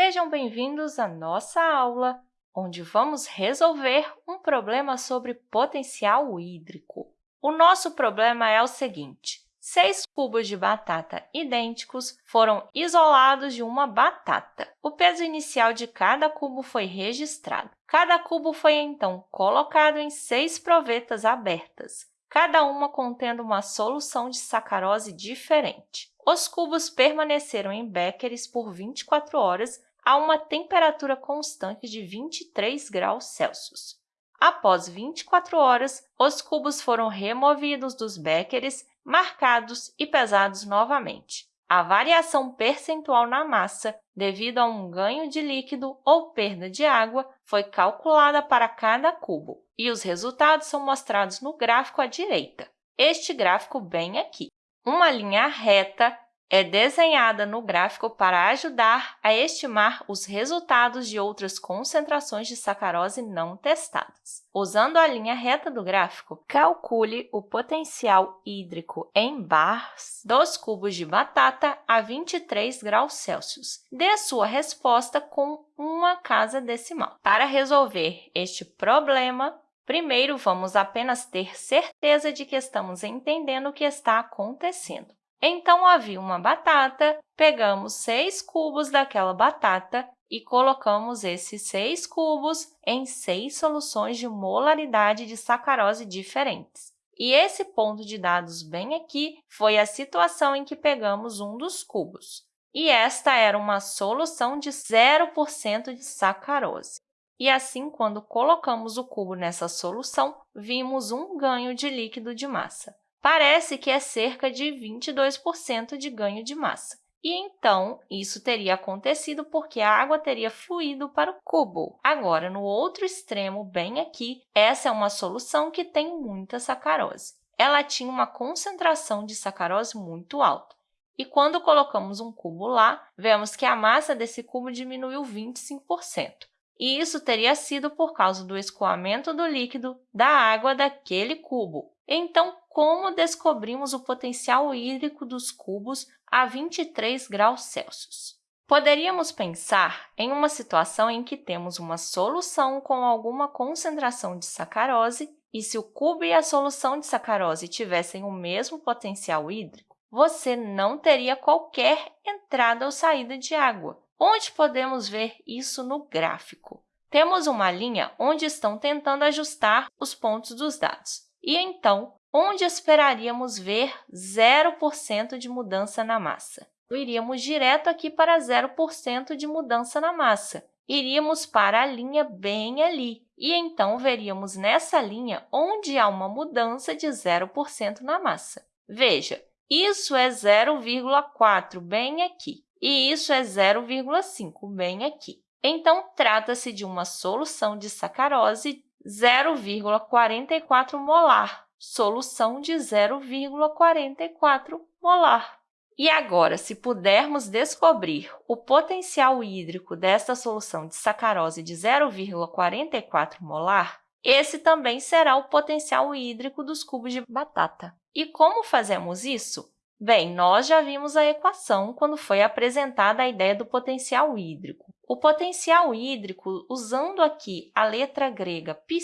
Sejam bem-vindos à nossa aula, onde vamos resolver um problema sobre potencial hídrico. O nosso problema é o seguinte, seis cubos de batata idênticos foram isolados de uma batata. O peso inicial de cada cubo foi registrado. Cada cubo foi, então, colocado em seis provetas abertas, cada uma contendo uma solução de sacarose diferente. Os cubos permaneceram em béqueres por 24 horas a uma temperatura constante de 23 graus Celsius. Após 24 horas, os cubos foram removidos dos béqueres, marcados e pesados novamente. A variação percentual na massa, devido a um ganho de líquido ou perda de água, foi calculada para cada cubo, e os resultados são mostrados no gráfico à direita. Este gráfico bem aqui. Uma linha reta é desenhada no gráfico para ajudar a estimar os resultados de outras concentrações de sacarose não testadas. Usando a linha reta do gráfico, calcule o potencial hídrico em bars dos cubos de batata a 23 graus Celsius. Dê sua resposta com uma casa decimal. Para resolver este problema, Primeiro, vamos apenas ter certeza de que estamos entendendo o que está acontecendo. Então, havia uma batata, pegamos seis cubos daquela batata e colocamos esses seis cubos em seis soluções de molaridade de sacarose diferentes. E esse ponto de dados bem aqui foi a situação em que pegamos um dos cubos. E esta era uma solução de 0% de sacarose. E assim, quando colocamos o cubo nessa solução, vimos um ganho de líquido de massa parece que é cerca de 22% de ganho de massa. E, então, isso teria acontecido porque a água teria fluído para o cubo. Agora, no outro extremo, bem aqui, essa é uma solução que tem muita sacarose. Ela tinha uma concentração de sacarose muito alta. E quando colocamos um cubo lá, vemos que a massa desse cubo diminuiu 25%. E isso teria sido por causa do escoamento do líquido da água daquele cubo. Então, como descobrimos o potencial hídrico dos cubos a 23 graus Celsius. Poderíamos pensar em uma situação em que temos uma solução com alguma concentração de sacarose e se o cubo e a solução de sacarose tivessem o mesmo potencial hídrico, você não teria qualquer entrada ou saída de água. Onde podemos ver isso no gráfico? Temos uma linha onde estão tentando ajustar os pontos dos dados. E, então, onde esperaríamos ver 0% de mudança na massa. Iríamos direto aqui para 0% de mudança na massa. Iríamos para a linha bem ali, e então veríamos nessa linha onde há uma mudança de 0% na massa. Veja, isso é 0,4 bem aqui, e isso é 0,5 bem aqui. Então, trata-se de uma solução de sacarose 0,44 molar, solução de 0,44 molar. E agora, se pudermos descobrir o potencial hídrico desta solução de sacarose de 0,44 molar, esse também será o potencial hídrico dos cubos de batata. E como fazemos isso? Bem, nós já vimos a equação quando foi apresentada a ideia do potencial hídrico. O potencial hídrico, usando aqui a letra grega π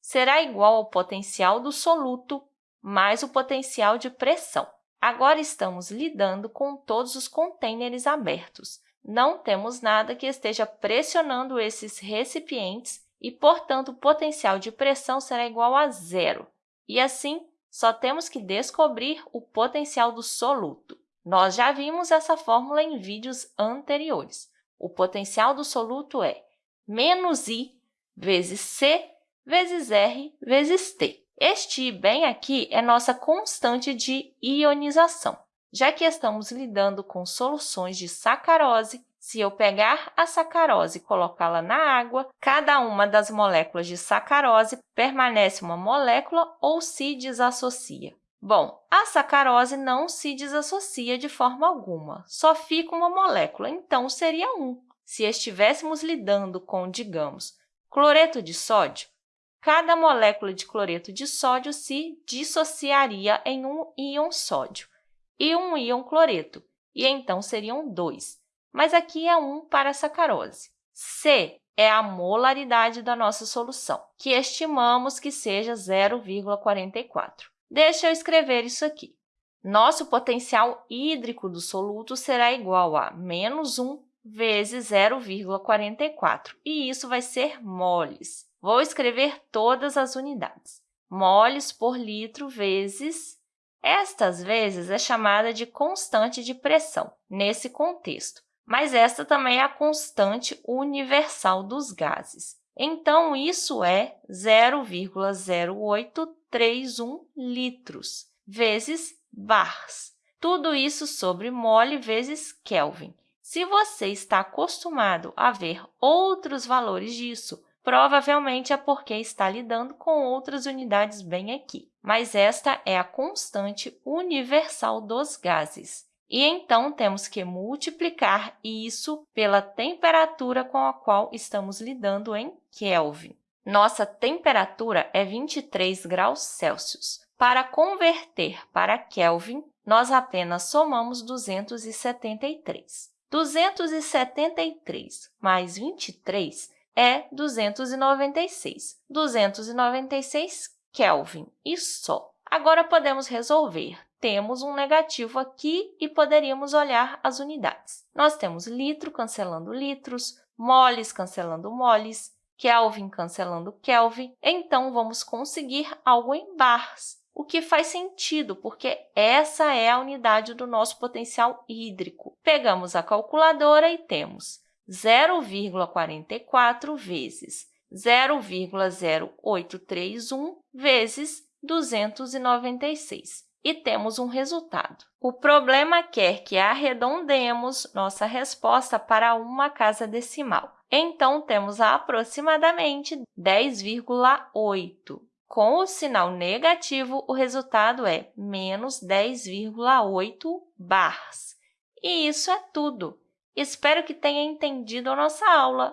será igual ao potencial do soluto mais o potencial de pressão. Agora, estamos lidando com todos os contêineres abertos. Não temos nada que esteja pressionando esses recipientes e, portanto, o potencial de pressão será igual a zero. E, assim, só temos que descobrir o potencial do soluto. Nós já vimos essa fórmula em vídeos anteriores. O potencial do soluto é menos I vezes C vezes R vezes T. Este I bem aqui é nossa constante de ionização. Já que estamos lidando com soluções de sacarose, se eu pegar a sacarose e colocá-la na água, cada uma das moléculas de sacarose permanece uma molécula ou se desassocia. Bom, a sacarose não se desassocia de forma alguma, só fica uma molécula, então seria 1. Se estivéssemos lidando com, digamos, cloreto de sódio, cada molécula de cloreto de sódio se dissociaria em um íon sódio e um íon cloreto, e então seriam dois. Mas aqui é 1 para a sacarose. C é a molaridade da nossa solução, que estimamos que seja 0,44. Deixa eu escrever isso aqui. Nosso potencial hídrico do soluto será igual a menos 1 vezes 0,44, e isso vai ser moles. Vou escrever todas as unidades. Moles por litro vezes... Estas vezes é chamada de constante de pressão, nesse contexto, mas esta também é a constante universal dos gases. Então, isso é 0,0831 litros, vezes bars. Tudo isso sobre mole vezes Kelvin. Se você está acostumado a ver outros valores disso, provavelmente é porque está lidando com outras unidades bem aqui. Mas esta é a constante universal dos gases. E então, temos que multiplicar isso pela temperatura com a qual estamos lidando em Kelvin. Nossa temperatura é 23 graus Celsius. Para converter para Kelvin, nós apenas somamos 273. 273 mais 23 é 296. 296 Kelvin e só. Agora, podemos resolver. Temos um negativo aqui e poderíamos olhar as unidades. Nós temos litro cancelando litros, moles cancelando moles, Kelvin cancelando Kelvin, então vamos conseguir algo em bars o que faz sentido, porque essa é a unidade do nosso potencial hídrico. Pegamos a calculadora e temos 0,44 vezes 0,0831 vezes 296 e temos um resultado. O problema quer que arredondemos nossa resposta para uma casa decimal. Então, temos aproximadamente 10,8. Com o sinal negativo, o resultado é menos 10,8 bars. E isso é tudo! Espero que tenha entendido a nossa aula.